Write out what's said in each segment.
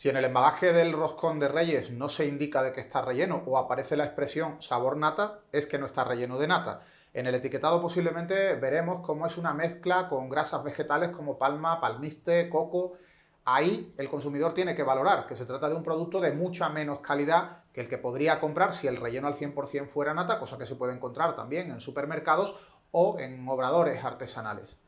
Si en el embalaje del roscón de Reyes no se indica de que está relleno o aparece la expresión sabor nata, es que no está relleno de nata. En el etiquetado posiblemente veremos cómo es una mezcla con grasas vegetales como palma, palmiste, coco. Ahí el consumidor tiene que valorar que se trata de un producto de mucha menos calidad que el que podría comprar si el relleno al 100% fuera nata, cosa que se puede encontrar también en supermercados o en obradores artesanales.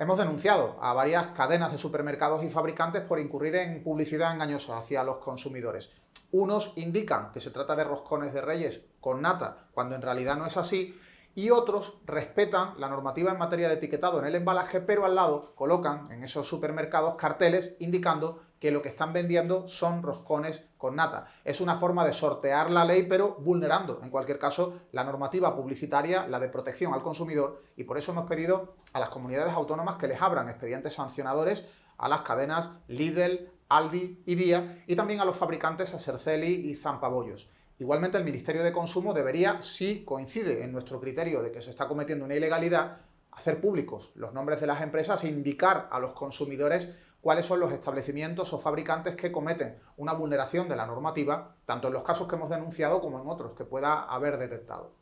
Hemos denunciado a varias cadenas de supermercados y fabricantes por incurrir en publicidad engañosa hacia los consumidores. Unos indican que se trata de roscones de reyes con nata, cuando en realidad no es así, y otros respetan la normativa en materia de etiquetado en el embalaje, pero al lado colocan en esos supermercados carteles indicando que lo que están vendiendo son roscones con nata. Es una forma de sortear la ley, pero vulnerando, en cualquier caso, la normativa publicitaria, la de protección al consumidor, y por eso hemos pedido a las comunidades autónomas que les abran expedientes sancionadores a las cadenas Lidl, Aldi y Día, y también a los fabricantes Acerceli y Zampabollos. Igualmente, el Ministerio de Consumo debería, si coincide en nuestro criterio de que se está cometiendo una ilegalidad, hacer públicos los nombres de las empresas e indicar a los consumidores cuáles son los establecimientos o fabricantes que cometen una vulneración de la normativa, tanto en los casos que hemos denunciado como en otros que pueda haber detectado.